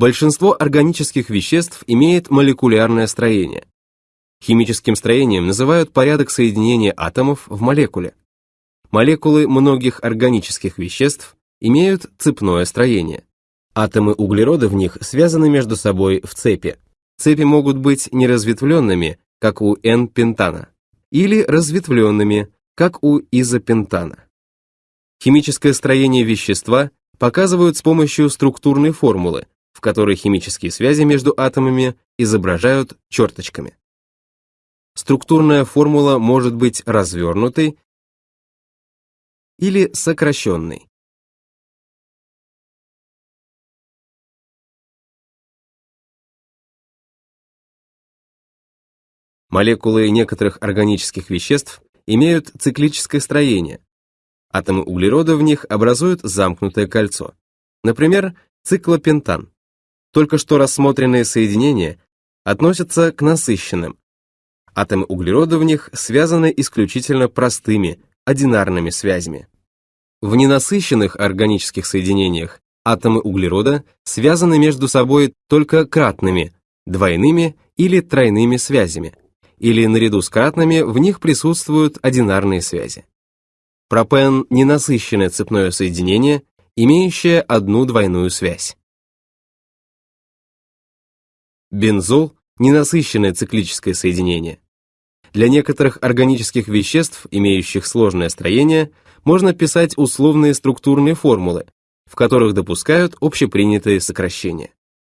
Большинство органических веществ имеет молекулярное строение. Химическим строением называют порядок соединения атомов в молекуле. Молекулы многих органических веществ имеют цепное строение. Атомы углерода в них связаны между собой в цепи. Цепи могут быть неразветвленными, как у N-пентана, или разветвленными, как у изопентана. Химическое строение вещества показывают с помощью структурной формулы, в которой химические связи между атомами изображают черточками. Структурная формула может быть развернутой или сокращенной. Молекулы некоторых органических веществ имеют циклическое строение. Атомы углерода в них образуют замкнутое кольцо. Например, циклопентан. Только что рассмотренные соединения относятся к насыщенным. Атомы углерода в них связаны исключительно простыми, одинарными связями. В ненасыщенных органических соединениях атомы углерода связаны между собой только кратными, двойными или тройными связями, или наряду с кратными в них присутствуют одинарные связи. Пропен – ненасыщенное цепное соединение, имеющее одну двойную связь. Бензол – ненасыщенное циклическое соединение. Для некоторых органических веществ, имеющих сложное строение, можно писать условные структурные формулы, в которых допускают общепринятые сокращения.